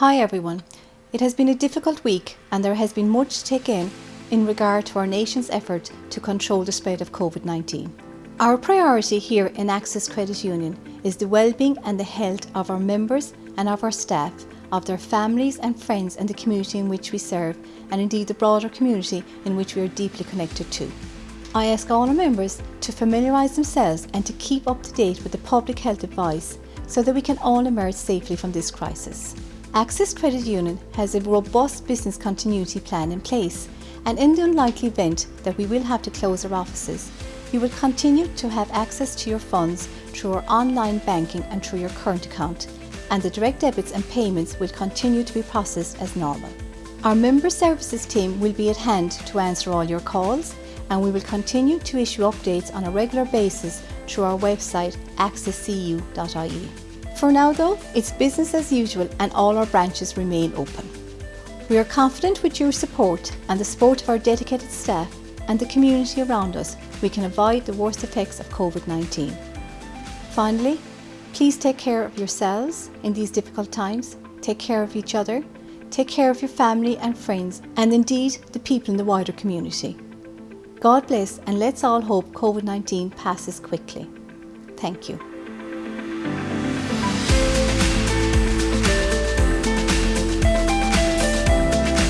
Hi everyone. It has been a difficult week and there has been much to take in in regard to our nation's effort to control the spread of COVID-19. Our priority here in Access Credit Union is the well-being and the health of our members and of our staff, of their families and friends and the community in which we serve and indeed the broader community in which we are deeply connected to. I ask all our members to familiarise themselves and to keep up to date with the public health advice so that we can all emerge safely from this crisis. Access Credit Union has a robust business continuity plan in place and in the unlikely event that we will have to close our offices, you will continue to have access to your funds through our online banking and through your current account and the direct debits and payments will continue to be processed as normal. Our member services team will be at hand to answer all your calls and we will continue to issue updates on a regular basis through our website accesscu.ie. For now though, it's business as usual and all our branches remain open. We are confident with your support and the support of our dedicated staff and the community around us, we can avoid the worst effects of COVID-19. Finally, please take care of yourselves in these difficult times, take care of each other, take care of your family and friends, and indeed the people in the wider community. God bless and let's all hope COVID-19 passes quickly. Thank you.